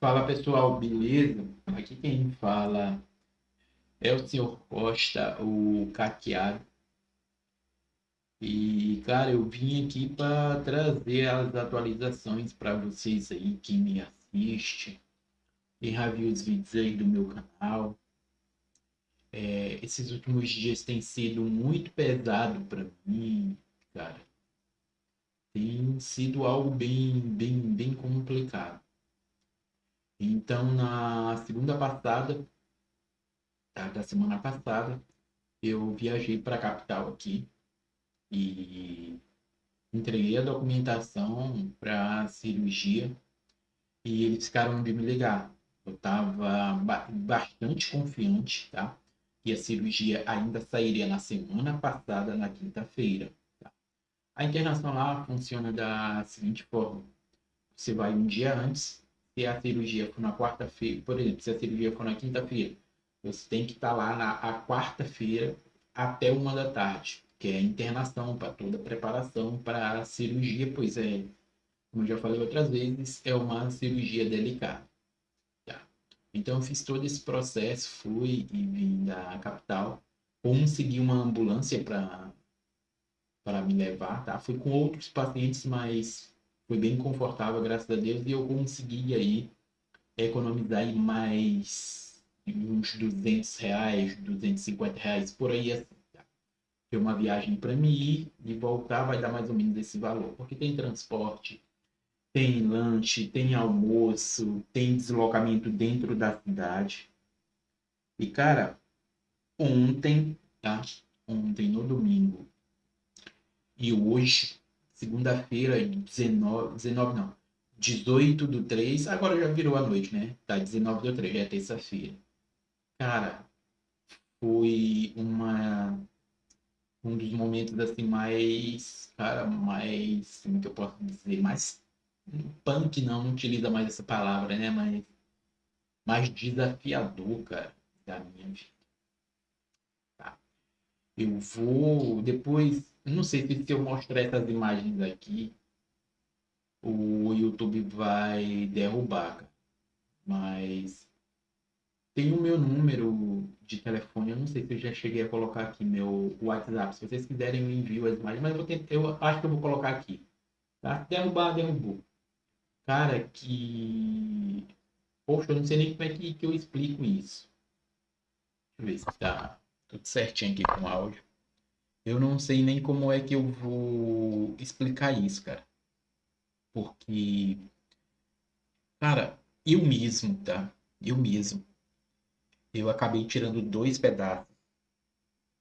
Fala pessoal, beleza? Aqui quem fala é o senhor Costa, o caqueado. E cara, eu vim aqui para trazer as atualizações para vocês aí que me assiste e já viu os vídeos aí do meu canal. É, esses últimos dias têm sido muito pesado para mim, cara. Tem sido algo bem, bem, bem complicado. Então, na segunda passada, tá, da semana passada, eu viajei para a capital aqui e entreguei a documentação para cirurgia e eles ficaram de me ligar. Eu estava bastante confiante, tá? Que a cirurgia ainda sairia na semana passada, na quinta-feira. Tá? A internação lá funciona da seguinte forma: você vai um dia antes, a cirurgia for na quarta-feira, por exemplo, se a cirurgia for na quinta-feira, você tem que estar lá na quarta-feira até uma da tarde, que é a internação para toda a preparação para a cirurgia, pois é, como já falei outras vezes, é uma cirurgia delicada. Tá? Então eu fiz todo esse processo, fui e vim da capital, consegui uma ambulância para para me levar, tá? Fui com outros pacientes, mas foi bem confortável, graças a Deus, e eu consegui aí economizar aí mais uns 200 reais, 250 reais por aí. Assim, tá? uma viagem para mim ir e voltar vai dar mais ou menos esse valor, porque tem transporte, tem lanche, tem almoço, tem deslocamento dentro da cidade. E cara, ontem, tá? Ontem no domingo e hoje segunda-feira, 19, 19 não, 18 do 3, agora já virou a noite, né? Tá 19 do 3, já é terça-feira. Cara, foi uma um dos momentos assim mais, cara, mais, como que eu posso dizer, mais punk não, não utiliza mais essa palavra, né, mas mais desafiador, cara, da minha vida. Tá. Eu vou depois não sei se, se eu mostrar essas imagens aqui, o YouTube vai derrubar. Mas tem o meu número de telefone, eu não sei se eu já cheguei a colocar aqui meu WhatsApp. Se vocês quiserem, eu envio as imagens, mas eu, tentar, eu acho que eu vou colocar aqui. Tá? Derrubar, derrubou. Cara, que. Poxa, eu não sei nem como é que, que eu explico isso. Deixa eu ver se tá tudo certinho aqui com o áudio. Eu não sei nem como é que eu vou explicar isso, cara. Porque, cara, eu mesmo, tá? Eu mesmo. Eu acabei tirando dois pedaços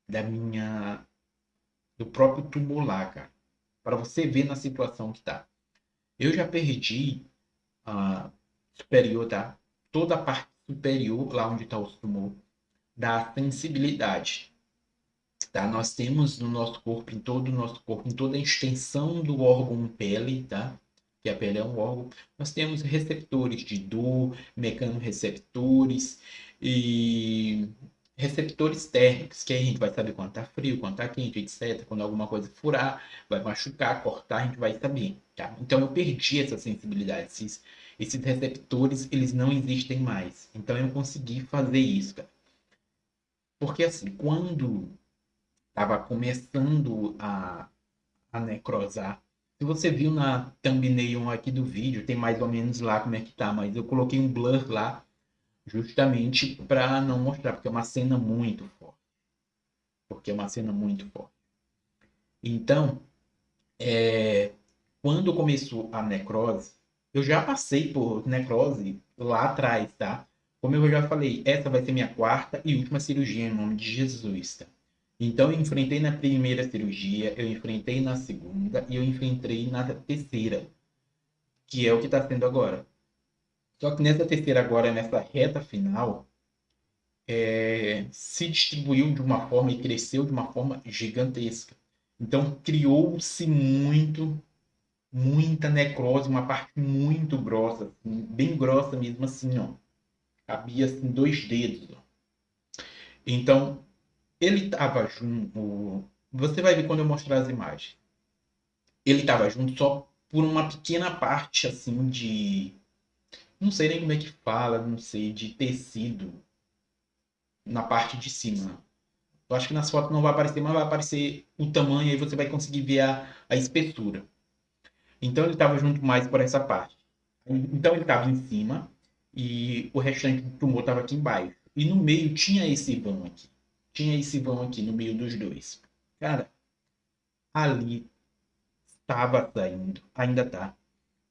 da minha. do próprio tumor lá, cara. Para você ver na situação que tá. Eu já perdi a superior, tá? Toda a parte superior, lá onde tá o tumor, da sensibilidade tá? Nós temos no nosso corpo, em todo o nosso corpo, em toda a extensão do órgão pele, tá? Que a pele é um órgão. Nós temos receptores de dor, mecanorreceptores e receptores térmicos, que aí a gente vai saber quando tá frio, quando tá quente, etc. Quando alguma coisa furar, vai machucar, cortar, a gente vai saber, tá? Então eu perdi essa sensibilidade, esses, esses receptores, eles não existem mais. Então eu consegui fazer isso, cara. Porque assim, quando estava começando a, a necrosar. Se você viu na thumbnail aqui do vídeo, tem mais ou menos lá como é que tá, mas eu coloquei um blur lá justamente para não mostrar, porque é uma cena muito forte. Porque é uma cena muito forte. Então, é, quando começou a necrose, eu já passei por necrose lá atrás, tá? Como eu já falei, essa vai ser minha quarta e última cirurgia em nome de Jesus, tá? Então, eu enfrentei na primeira cirurgia, eu enfrentei na segunda e eu enfrentei na terceira, que é o que está sendo agora. Só que nessa terceira agora, nessa reta final, é, se distribuiu de uma forma e cresceu de uma forma gigantesca. Então, criou-se muito, muita necrose, uma parte muito grossa, assim, bem grossa mesmo assim, ó. Cabia assim, dois dedos. Ó. Então, ele estava junto. Você vai ver quando eu mostrar as imagens. Ele estava junto só por uma pequena parte assim de não sei nem como é que fala, não sei, de tecido na parte de cima. Eu acho que nas fotos não vai aparecer, mas vai aparecer o tamanho, aí você vai conseguir ver a, a espessura. Então ele estava junto mais por essa parte. Então ele estava em cima e o restante do tumor estava aqui embaixo. E no meio tinha esse vão aqui. Tinha esse vão aqui no meio dos dois. Cara, ali estava saindo, ainda tá,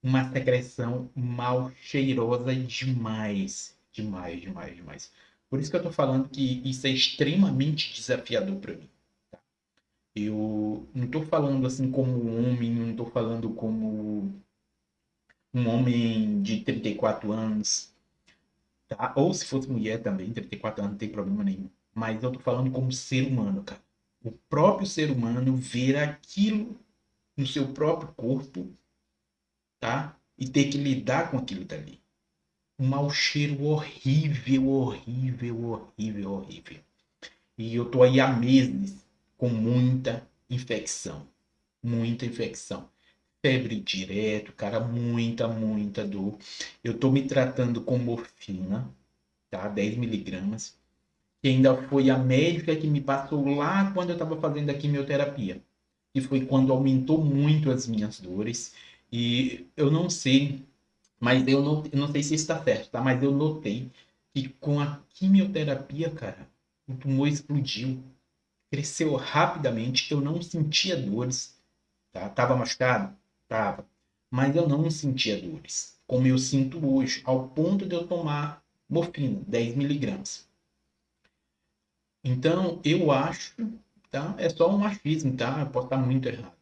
uma secreção mal cheirosa demais. Demais, demais, demais. Por isso que eu tô falando que isso é extremamente desafiador para mim. Tá? Eu não tô falando assim como homem, não tô falando como um homem de 34 anos, tá? Ou se fosse mulher também, 34 anos, não tem problema nenhum. Mas eu tô falando como ser humano, cara. O próprio ser humano ver aquilo no seu próprio corpo, tá? E ter que lidar com aquilo dali um mau cheiro horrível, horrível, horrível, horrível. E eu tô aí há meses com muita infecção. Muita infecção. Febre direto, cara, muita, muita dor. Eu tô me tratando com morfina, tá? 10 miligramas. Que ainda foi a médica que me passou lá quando eu estava fazendo a quimioterapia. E foi quando aumentou muito as minhas dores. E eu não sei mas eu não, eu não sei se está certo, tá? Mas eu notei que com a quimioterapia, cara, o tumor explodiu. Cresceu rapidamente. Eu não sentia dores. Tá? Tava machucado? Tava. Mas eu não sentia dores. Como eu sinto hoje, ao ponto de eu tomar morfina, 10 miligramas. Então, eu acho, tá? É só um achismo, tá? Eu posso estar muito errado.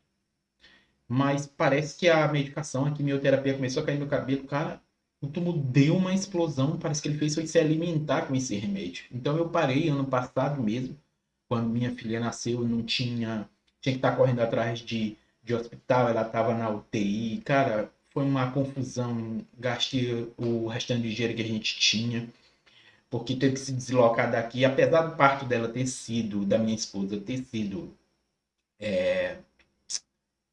Mas parece que a medicação, a quimioterapia começou a cair no cabelo, cara, o tumor deu uma explosão, parece que ele fez foi se alimentar com esse remédio. Então eu parei ano passado mesmo, quando minha filha nasceu, não tinha, tinha que estar correndo atrás de, de hospital, ela estava na UTI, cara, foi uma confusão, gastei o restante de dinheiro que a gente tinha, porque teve que se deslocar daqui, apesar do parto dela ter sido, da minha esposa ter sido é,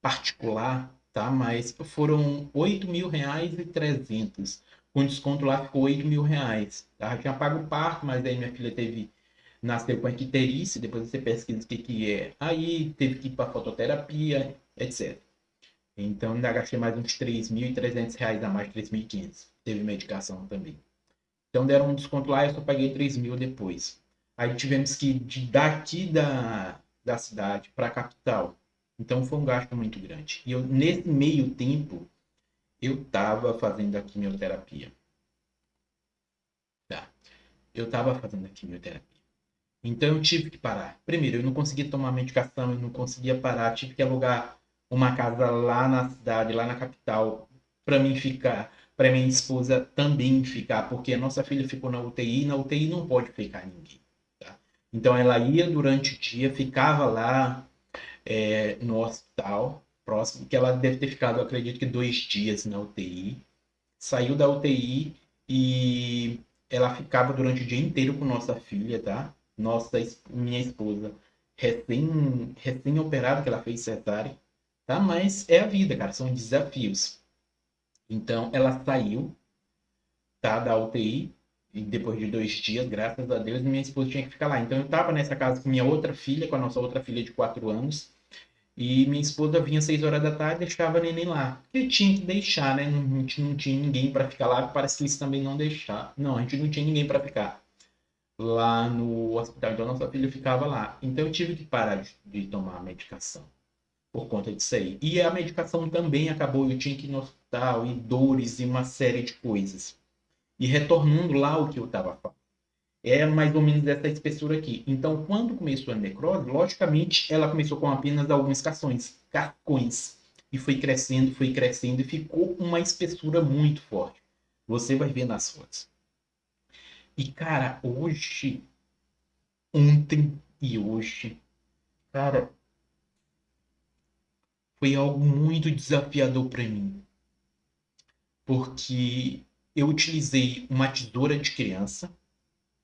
particular, tá? Mas foram 8 mil reais e 300. Com desconto lá ficou 8 mil reais. Tá? Eu tinha pago o parto, mas aí minha filha teve nasceu com equiterice, depois você pesquisa o que, que é. Aí teve que ir para fototerapia, etc. Então ainda gastei mais uns 3.300 reais a mais, 3.500. Teve medicação também. Então deram um desconto lá, eu só paguei 3 mil depois. Aí tivemos que ir daqui da, da cidade para a capital então foi um gasto muito grande. E eu, nesse meio tempo, eu estava fazendo a quimioterapia. Tá. Eu estava fazendo a quimioterapia. Então eu tive que parar. Primeiro, eu não conseguia tomar medicação, eu não conseguia parar. Tive que alugar uma casa lá na cidade, lá na capital, para mim ficar, para minha esposa também ficar, porque a nossa filha ficou na UTI, e na UTI não pode ficar ninguém. Tá? Então ela ia durante o dia, ficava lá, é, no hospital próximo, que ela deve ter ficado, acredito que dois dias na UTI. Saiu da UTI e ela ficava durante o dia inteiro com nossa filha, tá? Nossa, minha esposa, recém, recém operada, que ela fez cesárea, tá? Mas é a vida, cara, são desafios. Então, ela saiu, tá, da UTI, e depois de dois dias, graças a Deus, minha esposa tinha que ficar lá. Então, eu tava nessa casa com minha outra filha, com a nossa outra filha de quatro anos, e minha esposa vinha às 6 horas da tarde e deixava a neném lá. Porque tinha que deixar, né? Não, a gente não tinha ninguém para ficar lá. Parece que eles também não deixaram. Não, a gente não tinha ninguém para ficar lá no hospital. Então, nossa filha ficava lá. Então, eu tive que parar de, de tomar a medicação por conta disso aí. E a medicação também acabou. Eu tinha que ir no e dores e uma série de coisas. E retornando lá o que eu estava falando é mais ou menos dessa espessura aqui. Então, quando começou a necrose, logicamente, ela começou com apenas alguns cações, carcões, e foi crescendo, foi crescendo, e ficou uma espessura muito forte. Você vai ver nas fotos. E, cara, hoje, ontem e hoje, cara, foi algo muito desafiador para mim. Porque eu utilizei uma tesoura de criança,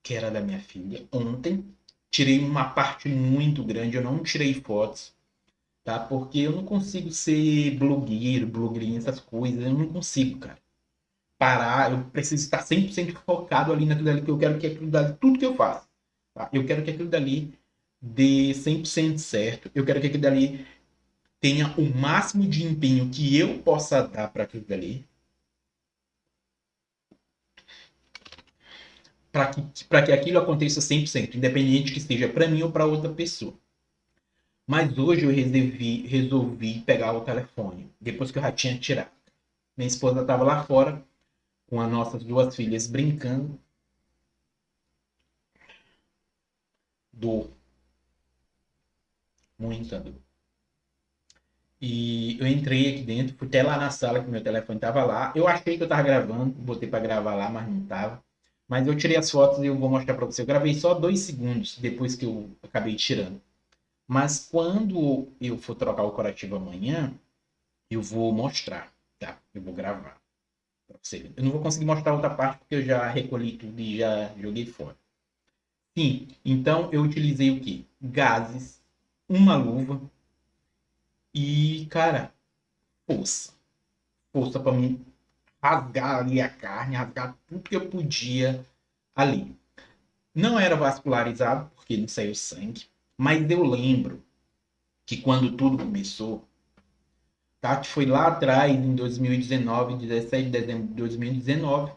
que era da minha filha, ontem. Tirei uma parte muito grande, eu não tirei fotos, tá? Porque eu não consigo ser blogueiro, blogueirinha, essas coisas, eu não consigo, cara. parar, eu preciso estar 100% focado ali naquilo dali, que eu quero que aquilo dali, tudo que eu faço, tá? eu quero que aquilo dali dê 100% certo, eu quero que aquilo dali tenha o máximo de empenho que eu possa dar para aquilo dali, para que, que aquilo aconteça 100%, independente que seja para mim ou para outra pessoa. Mas hoje eu resolvi, resolvi pegar o telefone, depois que eu já tinha tirado. Minha esposa estava lá fora, com as nossas duas filhas brincando. Dor. Muita dor. E eu entrei aqui dentro, fui até lá na sala que meu telefone estava lá. Eu achei que eu estava gravando, botei para gravar lá, mas não estava. Mas eu tirei as fotos e eu vou mostrar para você. Eu gravei só dois segundos depois que eu acabei tirando. Mas quando eu for trocar o corativo amanhã, eu vou mostrar, tá? Eu vou gravar para você. Eu não vou conseguir mostrar outra parte porque eu já recolhi tudo e já joguei fora. Sim, então eu utilizei o que? Gases, uma luva e, cara, força. Força para mim rasgar ali a carne, rasgar tudo que eu podia ali. Não era vascularizado, porque não saiu sangue, mas eu lembro que quando tudo começou, Tati foi lá atrás, em 2019, 17 de dezembro de 2019,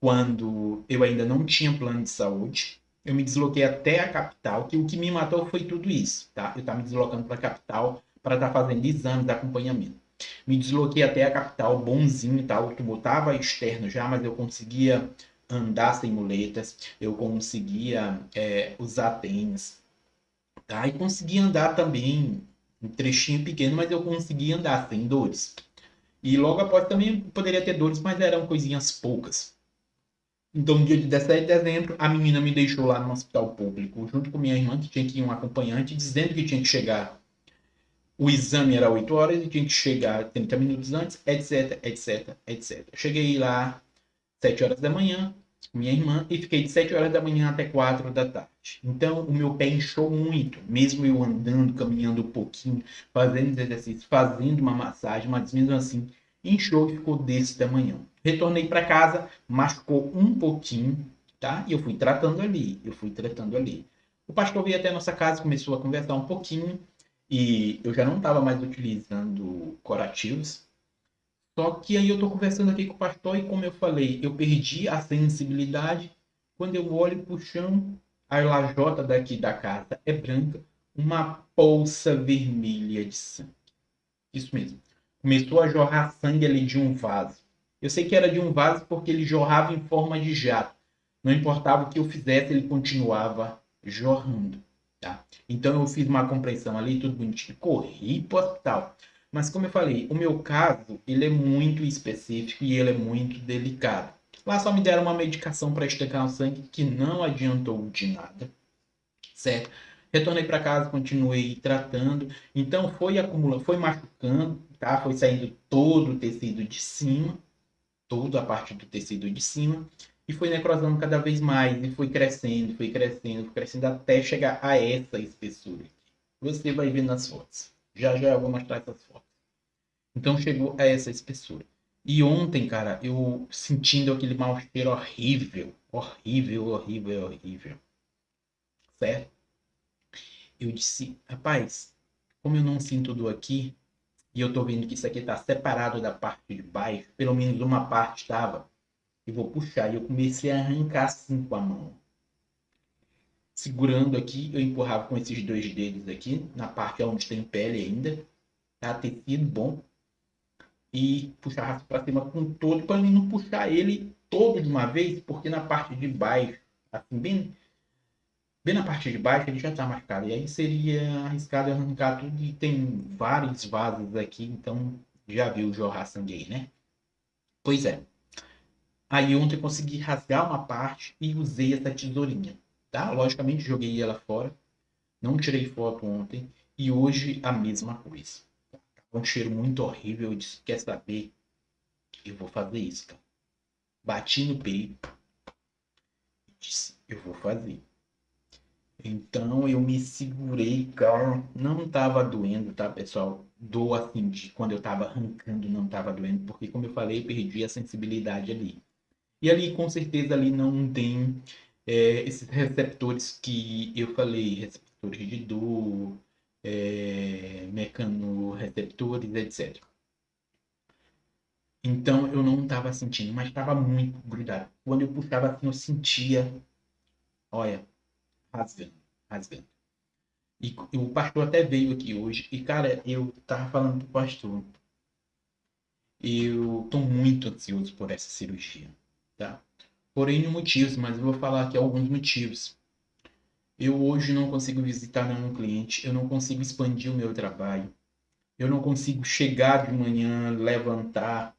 quando eu ainda não tinha plano de saúde. Eu me desloquei até a capital, que o que me matou foi tudo isso, tá? Eu estava me deslocando para a capital para estar tá fazendo exames acompanhamento. Me desloquei até a capital, bonzinho e tal, que botava externo já, mas eu conseguia andar sem muletas, eu conseguia é, usar tênis, tá? E conseguia andar também um trechinho pequeno, mas eu conseguia andar sem dores. E logo após também poderia ter dores, mas eram coisinhas poucas. Então, no dia de 17 de dezembro, a menina me deixou lá no hospital público, junto com minha irmã, que tinha que ir um acompanhante, dizendo que tinha que chegar. O exame era 8 horas e tinha que chegar 30 minutos antes, etc, etc, etc. Cheguei lá 7 horas da manhã, minha irmã, e fiquei de 7 horas da manhã até 4 da tarde. Então, o meu pé inchou muito, mesmo eu andando, caminhando um pouquinho, fazendo exercícios, fazendo uma massagem, mas mesmo assim, inchou e ficou desse tamanho. Retornei para casa, machucou um pouquinho, tá? E eu fui tratando ali, eu fui tratando ali. O pastor veio até a nossa casa, começou a conversar um pouquinho, e eu já não estava mais utilizando curativos, só que aí eu estou conversando aqui com o pastor e como eu falei, eu perdi a sensibilidade. Quando eu olho para o chão, a lajota daqui da casa é branca, uma bolsa vermelha de sangue. Isso mesmo. Começou a jorrar sangue ali de um vaso. Eu sei que era de um vaso porque ele jorrava em forma de jato. Não importava o que eu fizesse, ele continuava jorrando. Tá? Então eu fiz uma compressão ali, tudo bonitinho, corri para o hospital. Mas como eu falei, o meu caso, ele é muito específico e ele é muito delicado. Lá só me deram uma medicação para estancar o sangue que não adiantou de nada, certo? Retornei para casa, continuei tratando, então foi acumulando, foi machucando, tá? Foi saindo todo o tecido de cima, toda a parte do tecido de cima, e foi necrosando cada vez mais, e foi crescendo, foi crescendo, foi crescendo até chegar a essa espessura. Você vai ver nas fotos. Já já eu vou mostrar essas fotos. Então chegou a essa espessura. E ontem, cara, eu sentindo aquele mau cheiro horrível, horrível, horrível, horrível. Certo? Eu disse, rapaz, como eu não sinto dor aqui, e eu tô vendo que isso aqui tá separado da parte de baixo, pelo menos uma parte estava, eu vou puxar. E eu comecei a arrancar assim com a mão. Segurando aqui, eu empurrava com esses dois dedos aqui, na parte onde tem pele ainda. Tá? Tecido bom e puxar para cima com todo, para não puxar ele todo de uma vez, porque na parte de baixo, assim, bem, bem na parte de baixo, ele já está marcado. E aí seria arriscado arrancar tudo e tem vários vasos aqui, então já viu jorrar sangue aí, né? Pois é. Aí ontem consegui rasgar uma parte e usei essa tesourinha, tá? Logicamente joguei ela fora, não tirei foto ontem e hoje a mesma coisa um cheiro muito horrível. Eu disse, quer saber? Eu vou fazer isso, cara. Bati no peito. E disse, eu vou fazer. Então eu me segurei, cara. Não tava doendo, tá, pessoal? Dor assim, de quando eu tava arrancando, não tava doendo, porque como eu falei, perdi a sensibilidade ali. E ali, com certeza, ali não tem é, esses receptores que eu falei, receptores de dor, é, mecanorreceptores, etc. Então eu não estava sentindo, mas estava muito grudado. Quando eu puxava assim, eu sentia, olha, rasgando, rasgando. E, e o pastor até veio aqui hoje, e cara, eu tava falando pro pastor, eu tô muito ansioso por essa cirurgia, tá? Por motivos, mas eu vou falar aqui alguns motivos. Eu hoje não consigo visitar nenhum cliente, eu não consigo expandir o meu trabalho, eu não consigo chegar de manhã, levantar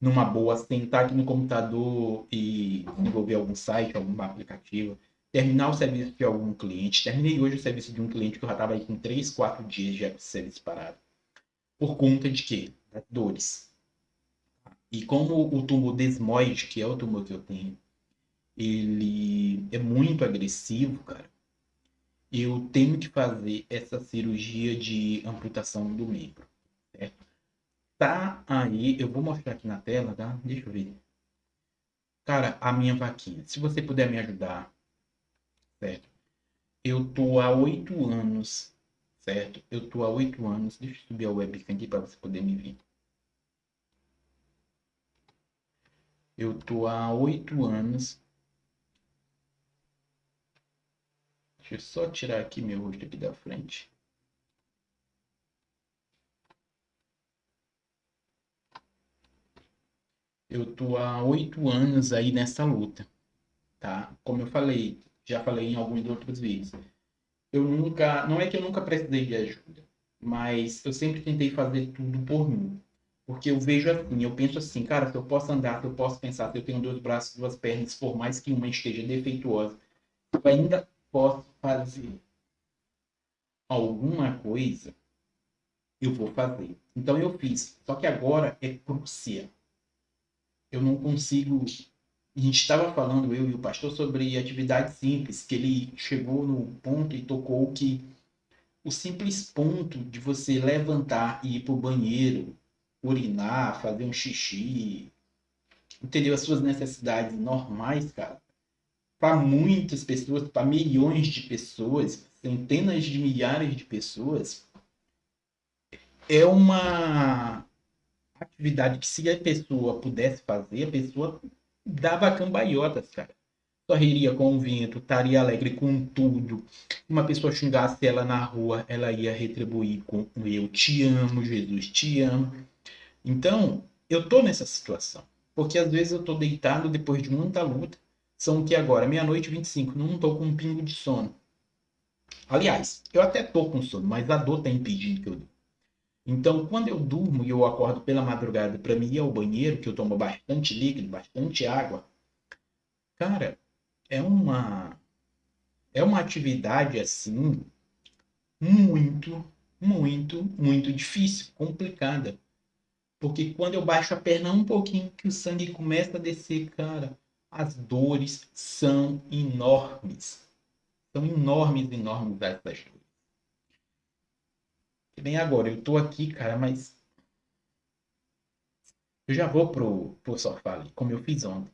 numa boa, sentar aqui no computador e desenvolver algum site, algum aplicativo, terminar o serviço de algum cliente. Terminei hoje o serviço de um cliente que eu já estava aí com 3, 4 dias de serviço parado. Por conta de quê? Dores. E como o tumor desmoide, que é o tumor que eu tenho, ele é muito agressivo, cara, eu tenho que fazer essa cirurgia de amputação do membro, certo? Tá aí, eu vou mostrar aqui na tela, tá? Deixa eu ver. Cara, a minha vaquinha. Se você puder me ajudar, certo? Eu tô há oito anos, certo? Eu tô há oito anos. Deixa eu subir a webcam aqui para você poder me ver. Eu tô há oito anos Deixa eu só tirar aqui meu rosto aqui da frente. Eu tô há oito anos aí nessa luta, tá? Como eu falei, já falei em alguns outros vídeos. Eu nunca, não é que eu nunca precisei de ajuda, mas eu sempre tentei fazer tudo por mim. Porque eu vejo assim, eu penso assim, cara, se eu posso andar, se eu posso pensar, se eu tenho dois braços, duas pernas, por mais que uma esteja defeituosa, eu ainda posso fazer alguma coisa, eu vou fazer. Então eu fiz. Só que agora é crucial. Eu não consigo. A gente estava falando, eu e o pastor, sobre atividade simples, que ele chegou no ponto e tocou que o simples ponto de você levantar e ir para o banheiro, urinar, fazer um xixi, entendeu? As suas necessidades normais, cara, para muitas pessoas, para milhões de pessoas, centenas de milhares de pessoas, é uma atividade que se a pessoa pudesse fazer, a pessoa dava cambalhotas, cara. Sorriria com o vento, estaria alegre com tudo. Uma pessoa xingasse ela na rua, ela ia retribuir com eu te amo, Jesus te amo. Então, eu tô nessa situação. Porque às vezes eu tô deitado depois de muita luta são que agora, meia-noite e 25, não estou com um pingo de sono. Aliás, eu até estou com sono, mas a dor está impedindo que eu durma. Então, quando eu durmo e eu acordo pela madrugada para ir ao banheiro, que eu tomo bastante líquido, bastante água, cara, é uma é uma atividade assim muito, muito, muito difícil, complicada. Porque quando eu baixo a perna um pouquinho, que o sangue começa a descer, cara, as dores são enormes. São enormes, enormes essas dores. E bem agora, eu tô aqui, cara, mas eu já vou pro, pro sofá ali, como eu fiz ontem.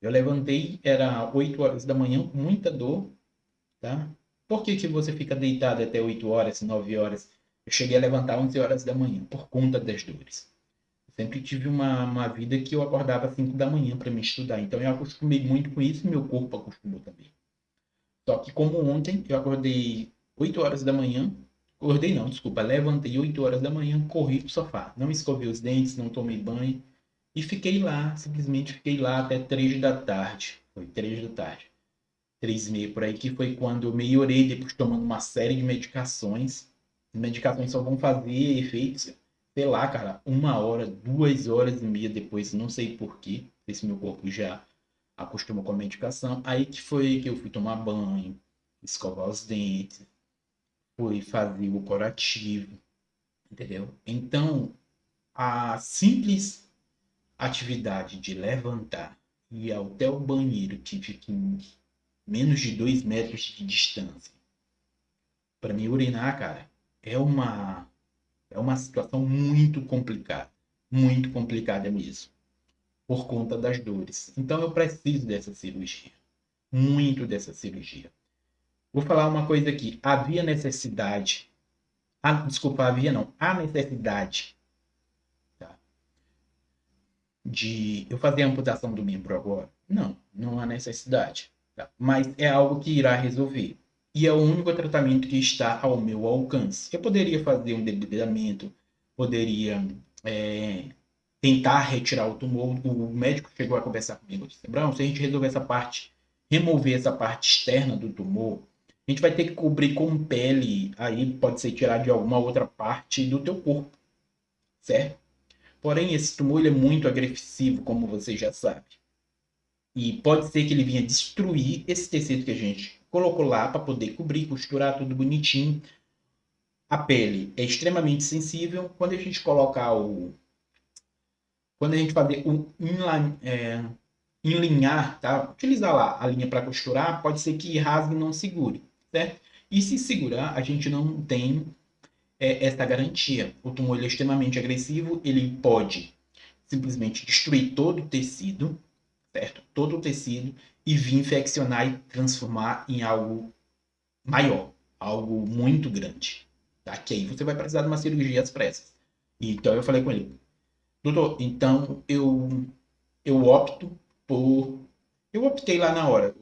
Eu levantei, era 8 horas da manhã, com muita dor, tá? Por que, que você fica deitado até 8 horas, 9 horas? Eu cheguei a levantar 11 horas da manhã, por conta das dores. Sempre tive uma, uma vida que eu acordava às 5 da manhã para me estudar. Então eu acostumei muito com isso e meu corpo acostumou também. Só que como ontem eu acordei 8 horas da manhã, acordei não, desculpa, levantei 8 horas da manhã, corri pro sofá. Não escovei os dentes, não tomei banho. E fiquei lá, simplesmente fiquei lá até 3 da tarde. Foi 3 da tarde. 3 e meia por aí, que foi quando eu melhorei depois tomando uma série de medicações. Medicações só vão fazer efeitos sei lá, cara, uma hora, duas horas e meia depois, não sei porquê, se meu corpo já acostumou com a medicação, aí que foi que eu fui tomar banho, escovar os dentes, fui fazer o curativo, entendeu? Então, a simples atividade de levantar e ir até o banheiro, que menos de 2 metros de distância. Para mim urinar, cara, é uma é uma situação muito complicada, muito complicada mesmo, por conta das dores. Então eu preciso dessa cirurgia, muito dessa cirurgia. Vou falar uma coisa aqui, havia necessidade, ah, desculpa, havia não, há necessidade tá? de eu fazer a amputação do membro agora? Não, não há necessidade, tá? mas é algo que irá resolver e é o único tratamento que está ao meu alcance. Eu poderia fazer um debridamento, poderia é, tentar retirar o tumor. O médico chegou a conversar comigo disse, Brown, se a gente resolver essa parte, remover essa parte externa do tumor, a gente vai ter que cobrir com pele, aí pode ser tirar de alguma outra parte do teu corpo, certo? Porém, esse tumor é muito agressivo, como você já sabe. E pode ser que ele venha destruir esse tecido que a gente colocou lá para poder cobrir, costurar tudo bonitinho. A pele é extremamente sensível. Quando a gente colocar o... Quando a gente fazer o inline, é, enlinhar, tá? Utilizar lá a linha para costurar, pode ser que rasgue e não segure, certo? E se segurar, a gente não tem é, essa garantia. O tumor é extremamente agressivo, ele pode simplesmente destruir todo o tecido, certo? Todo o tecido e vir infeccionar e transformar em algo maior, algo muito grande. Tá? Que aí você vai precisar de uma cirurgia às pressas. Então eu falei com ele, doutor, então eu, eu opto por... Eu optei lá na hora,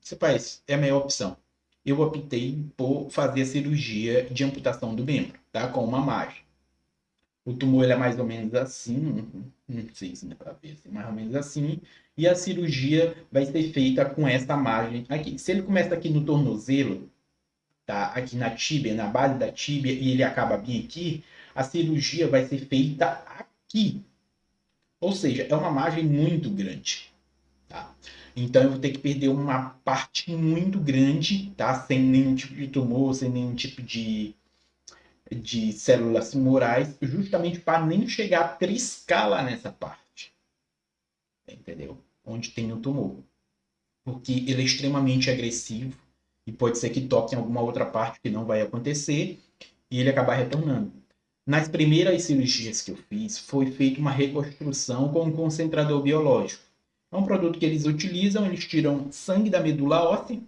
você faz, é a melhor opção. Eu optei por fazer a cirurgia de amputação do membro, tá? Com uma margem. O tumor ele é mais ou menos assim, não sei se dá para ver, assim, mais ou menos assim. E a cirurgia vai ser feita com essa margem aqui. Se ele começa aqui no tornozelo, tá? aqui na tíbia, na base da tíbia, e ele acaba bem aqui, a cirurgia vai ser feita aqui. Ou seja, é uma margem muito grande. Tá? Então eu vou ter que perder uma parte muito grande, tá? Sem nenhum tipo de tumor, sem nenhum tipo de de células tumorais, justamente para nem chegar a triscar lá nessa parte. Entendeu? Onde tem o tumor. Porque ele é extremamente agressivo e pode ser que toque em alguma outra parte que não vai acontecer e ele acabar retornando. Nas primeiras cirurgias que eu fiz, foi feita uma reconstrução com um concentrador biológico. É um produto que eles utilizam, eles tiram sangue da medula óssea,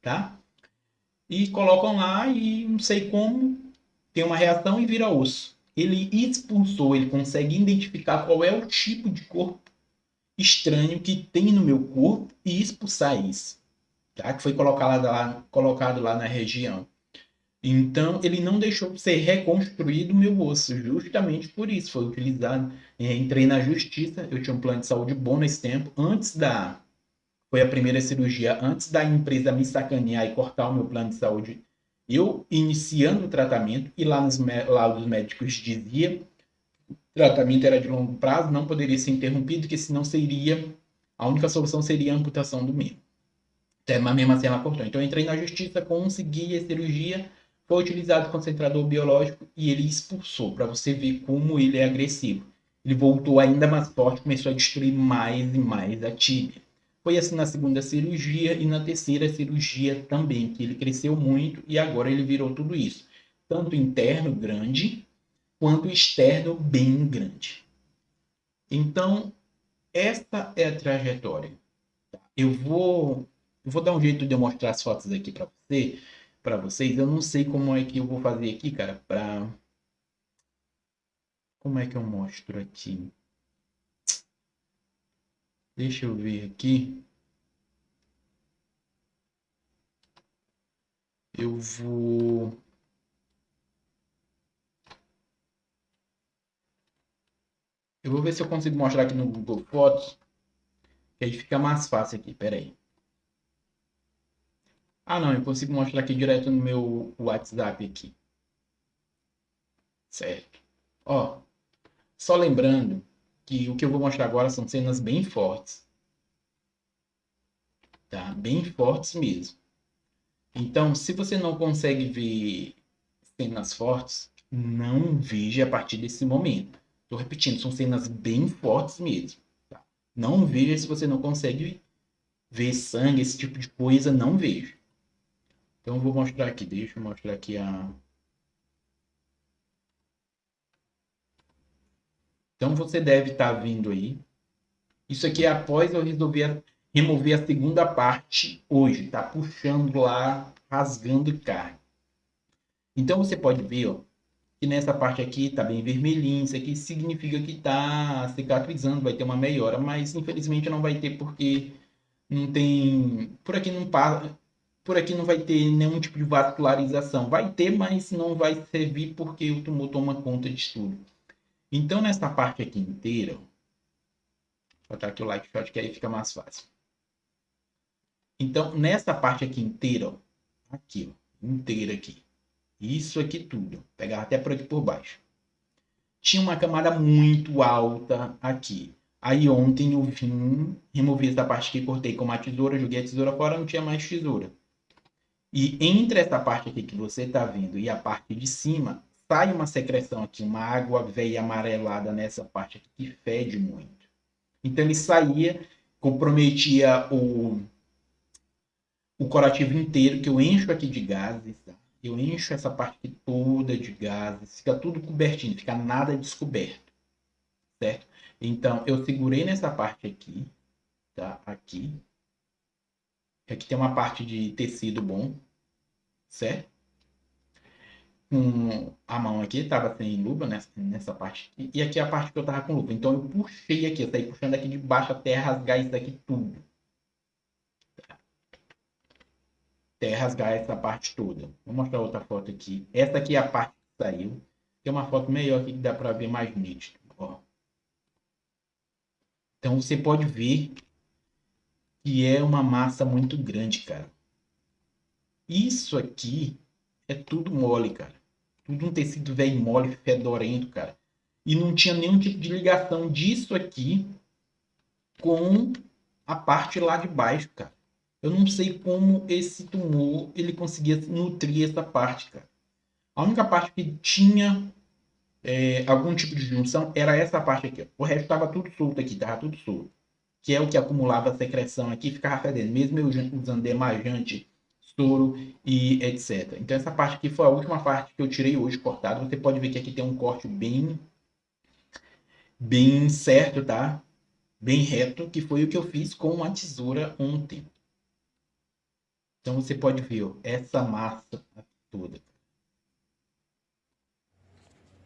tá? E colocam lá e não sei como, tem uma reação e vira osso. Ele expulsou, ele consegue identificar qual é o tipo de corpo estranho que tem no meu corpo e expulsar isso. Tá? Que foi colocado lá, colocado lá na região. Então, ele não deixou de ser reconstruído o meu osso, justamente por isso. Foi utilizado. É, entrei na justiça, eu tinha um plano de saúde bom nesse tempo. Antes da. Foi a primeira cirurgia, antes da empresa me sacanear e cortar o meu plano de saúde eu iniciando o tratamento, e lá nos laudos médicos dizia o tratamento era de longo prazo, não poderia ser interrompido, que senão seria, a única solução seria a amputação do membro. Então, mas mesmo assim ela cortou. Então eu entrei na justiça, consegui a cirurgia, foi utilizado concentrador biológico e ele expulsou, para você ver como ele é agressivo. Ele voltou ainda mais forte, começou a destruir mais e mais a tíbia. Foi assim na segunda cirurgia e na terceira cirurgia também, que ele cresceu muito e agora ele virou tudo isso. Tanto interno grande, quanto externo bem grande. Então, esta é a trajetória. Eu vou, eu vou dar um jeito de eu mostrar as fotos aqui para você, para vocês. Eu não sei como é que eu vou fazer aqui, cara, para como é que eu mostro aqui? Deixa eu ver aqui. Eu vou... Eu vou ver se eu consigo mostrar aqui no Google Fotos. Que aí fica mais fácil aqui, pera aí. Ah não, eu consigo mostrar aqui direto no meu WhatsApp aqui. Certo. Ó, só lembrando que o que eu vou mostrar agora são cenas bem fortes. Tá? Bem fortes mesmo. Então, se você não consegue ver cenas fortes, não veja a partir desse momento. Estou repetindo, são cenas bem fortes mesmo. Tá? Não veja se você não consegue ver sangue, esse tipo de coisa, não vejo. Então eu vou mostrar aqui, deixa eu mostrar aqui a... Então você deve estar tá vindo aí. Isso aqui é após eu resolver remover a segunda parte hoje, tá puxando lá, rasgando carne. Então você pode ver, ó, que nessa parte aqui tá bem vermelhinho, isso aqui significa que tá cicatrizando, vai ter uma melhora, mas infelizmente não vai ter porque não tem, por aqui não passa, por aqui não vai ter nenhum tipo de vascularização. Vai ter, mas não vai servir porque o tumor toma conta de tudo. Então, nessa parte aqui inteira, vou botar aqui o like shot que aí fica mais fácil. Então, nessa parte aqui inteira, aqui, ó, inteira aqui, isso aqui tudo, pegar até por aqui por baixo. Tinha uma camada muito alta aqui. Aí ontem eu vim, removi essa parte que cortei com uma tesoura, joguei a tesoura fora, não tinha mais tesoura. E entre essa parte aqui que você está vendo e a parte de cima, sai uma secreção aqui, uma água velha amarelada nessa parte aqui, que fede muito. Então ele saía, comprometia o, o corativo inteiro, que eu encho aqui de gases, tá? eu encho essa parte toda de gases, fica tudo cobertinho, fica nada descoberto, certo? Então, eu segurei nessa parte aqui, tá? Aqui. Aqui tem uma parte de tecido bom, certo? Com a mão aqui, estava sem luva nessa, nessa parte. E aqui é a parte que eu estava com luva. Então, eu puxei aqui, eu saí puxando aqui de baixo até rasgar isso aqui tudo. Até rasgar essa parte toda. Vou mostrar outra foto aqui. Essa aqui é a parte que saiu. Tem uma foto melhor aqui que dá para ver mais nítido. Ó. Então você pode ver que é uma massa muito grande, cara. Isso aqui é tudo mole, cara. Tudo um tecido velho mole, fedorento, cara. E não tinha nenhum tipo de ligação disso aqui com a parte lá de baixo, cara. Eu não sei como esse tumor ele conseguia nutrir essa parte, cara. A única parte que tinha é, algum tipo de junção era essa parte aqui. Ó. O resto estava tudo solto aqui, estava tudo solto. Que é o que acumulava a secreção aqui ficava fedendo. Mesmo eu usando demajante, soro e etc. Então essa parte aqui foi a última parte que eu tirei hoje cortado. Você pode ver que aqui tem um corte bem, bem certo, tá? Bem reto, que foi o que eu fiz com uma tesoura ontem. Então você pode ver ó, essa massa toda.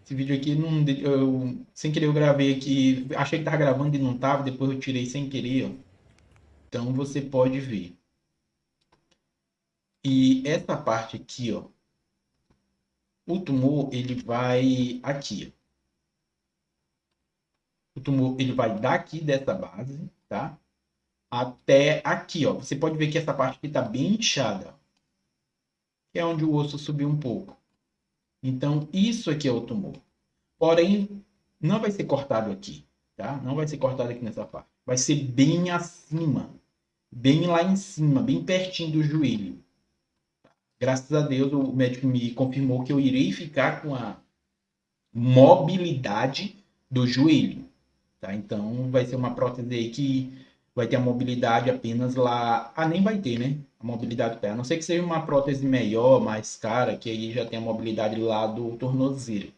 Esse vídeo aqui, não, eu, sem querer eu gravei aqui, achei que estava gravando e não estava, depois eu tirei sem querer, ó. Então você pode ver. E essa parte aqui, ó, o tumor ele vai aqui. O tumor ele vai daqui dessa base, tá? Até aqui, ó. Você pode ver que essa parte aqui está bem inchada. Que é onde o osso subiu um pouco. Então, isso aqui é o tumor. Porém, não vai ser cortado aqui, tá? Não vai ser cortado aqui nessa parte. Vai ser bem acima, bem lá em cima, bem pertinho do joelho. Graças a Deus, o médico me confirmou que eu irei ficar com a mobilidade do joelho, tá? Então, vai ser uma prótese aí que vai ter a mobilidade apenas lá... Ah, nem vai ter, né? a mobilidade do pé. A não ser que seja uma prótese melhor, mais cara, que aí já tem a mobilidade lá do tornozelo.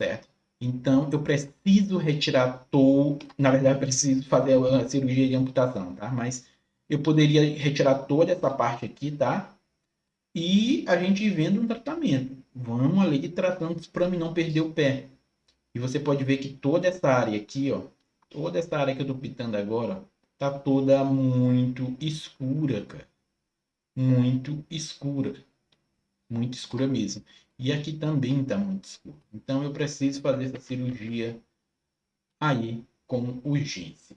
Certo? Então, eu preciso retirar todo... Na verdade, eu preciso fazer a cirurgia de amputação, tá? Mas eu poderia retirar toda essa parte aqui, tá? E a gente vendo um tratamento. Vamos ali tratando para mim não perder o pé. E você pode ver que toda essa área aqui, ó, toda essa área que eu tô pintando agora, tá toda muito escura, cara. Muito escura. Muito escura mesmo. E aqui também tá muito escuro. Então eu preciso fazer essa cirurgia aí com urgência.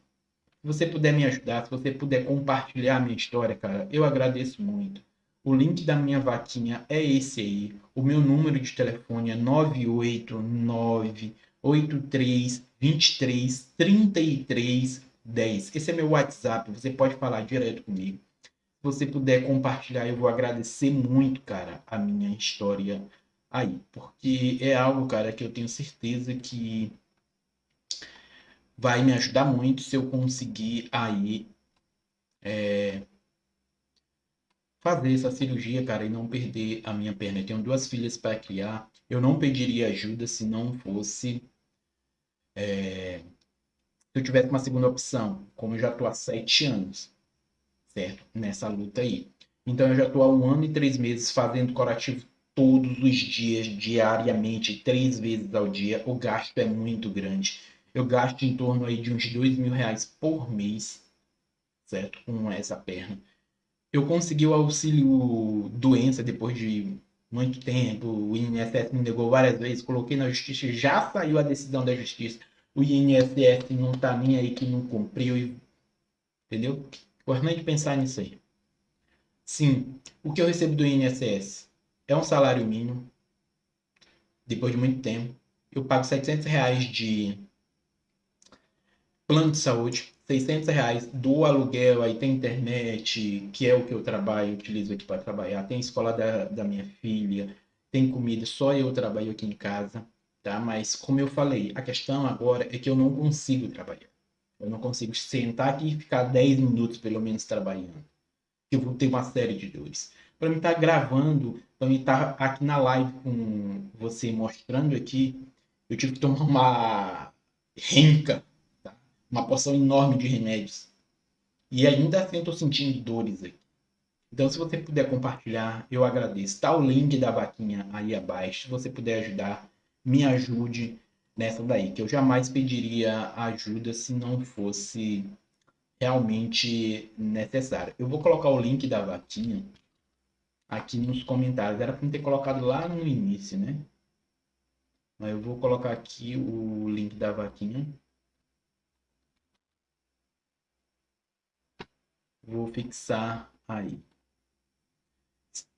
Se você puder me ajudar, se você puder compartilhar a minha história, cara, eu agradeço muito. O link da minha vaquinha é esse aí. O meu número de telefone é 989 83 23 33 10. Esse é meu WhatsApp, você pode falar direto comigo. Se você puder compartilhar, eu vou agradecer muito, cara, a minha história aí. Porque é algo, cara, que eu tenho certeza que vai me ajudar muito se eu conseguir aí é, fazer essa cirurgia, cara, e não perder a minha perna. Eu tenho duas filhas para criar. Eu não pediria ajuda se não fosse. É, se eu tivesse uma segunda opção, como eu já estou há sete anos, certo? Nessa luta aí. Então eu já estou há um ano e três meses fazendo curativo todos os dias, diariamente, três vezes ao dia. O gasto é muito grande. Eu gasto em torno aí de uns dois mil reais por mês, certo? Com essa perna. Eu consegui o auxílio doença depois de muito tempo. O INSS me negou várias vezes. Coloquei na justiça, já saiu a decisão da justiça. O INSS não tá nem aí que não cumpriu. Entendeu? De pensar nisso aí. Sim, o que eu recebo do INSS é um salário mínimo. Depois de muito tempo. Eu pago 700 reais de plano de saúde, 600 reais do aluguel, aí tem internet, que é o que eu trabalho, utilizo aqui para trabalhar, tem escola da, da minha filha, tem comida, só eu trabalho aqui em casa, tá? Mas como eu falei, a questão agora é que eu não consigo trabalhar. Eu não consigo sentar aqui e ficar 10 minutos pelo menos trabalhando. Eu vou ter uma série de dores. Para mim estar tá gravando, para mim estar tá aqui na live com você mostrando aqui, eu tive que tomar uma renca uma porção enorme de remédios. E ainda assim eu estou sentindo dores aqui. Então, se você puder compartilhar, eu agradeço. Está o link da vaquinha aí abaixo. Se você puder ajudar, me ajude nessa daí. Que eu jamais pediria ajuda se não fosse realmente necessário. Eu vou colocar o link da vaquinha aqui nos comentários. Era para ter colocado lá no início, né? Mas eu vou colocar aqui o link da vaquinha. Vou fixar aí.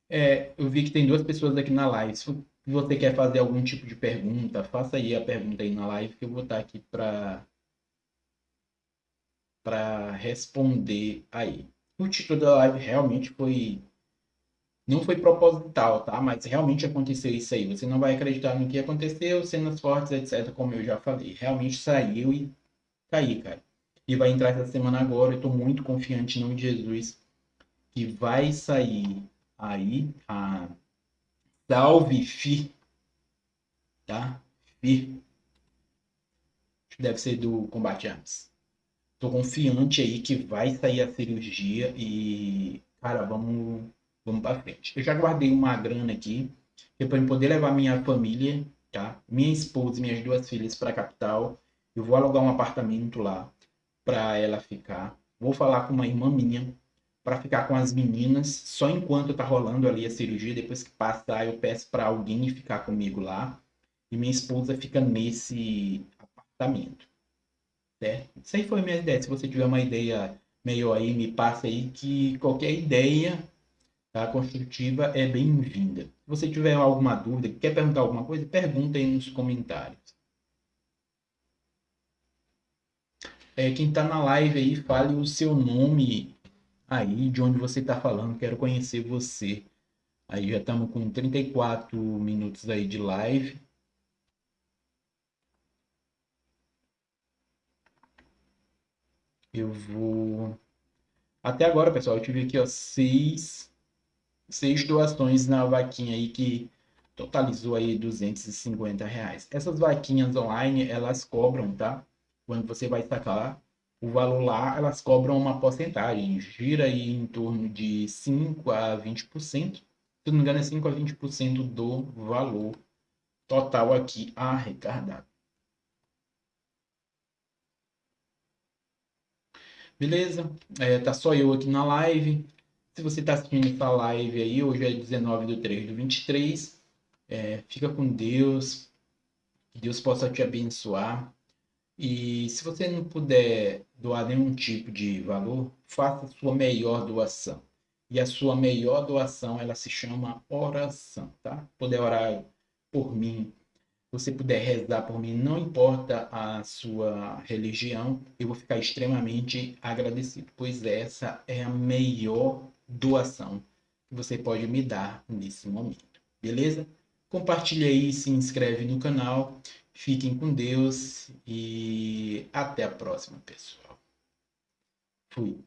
É, eu vi que tem duas pessoas aqui na live. Se você quer fazer algum tipo de pergunta, faça aí a pergunta aí na live que eu vou estar aqui para para responder aí. O título da live realmente foi não foi proposital, tá? Mas realmente aconteceu isso aí. Você não vai acreditar no que aconteceu, cenas fortes, etc, como eu já falei. Realmente saiu e tá aí, cara e vai entrar essa semana agora. Eu estou muito confiante em nome de Jesus que vai sair aí a Salve Fi, tá? Fi. Deve ser do Combate Arms. Tô confiante aí que vai sair a cirurgia e, cara, vamos, vamos para frente. Eu já guardei uma grana aqui para poder levar minha família, tá? Minha esposa e minhas duas filhas para a capital. Eu vou alugar um apartamento lá para ela ficar. Vou falar com uma irmã minha para ficar com as meninas só enquanto tá rolando ali a cirurgia. Depois que passar, eu peço para alguém ficar comigo lá e minha esposa fica nesse apartamento. Certo? Isso aí foi minha ideia. Se você tiver uma ideia meio aí, me passe aí que qualquer ideia tá, construtiva é bem-vinda. Se você tiver alguma dúvida, quer perguntar alguma coisa, pergunta aí nos comentários. É, quem está na live aí, fale o seu nome aí, de onde você está falando, quero conhecer você. Aí já estamos com 34 minutos aí de live. Eu vou... Até agora, pessoal, eu tive aqui, ó, seis, seis doações na vaquinha aí que totalizou aí 250 reais. Essas vaquinhas online, elas cobram, tá? Quando você vai sacar o valor lá, elas cobram uma porcentagem, gira aí em torno de 5 a 20%, se não me engano é 5 a 20% do valor total aqui arrecadado. Beleza? É, tá só eu aqui na live. Se você está assistindo essa live aí, hoje é 19 de 3 de 23, é, fica com Deus, que Deus possa te abençoar. E se você não puder doar nenhum tipo de valor, faça sua melhor doação. E a sua melhor doação, ela se chama oração, tá? Poder orar por mim, você puder rezar por mim, não importa a sua religião, eu vou ficar extremamente agradecido, pois essa é a melhor doação que você pode me dar nesse momento, beleza? Compartilha aí, se inscreve no canal Fiquem com Deus e até a próxima, pessoal. Fui.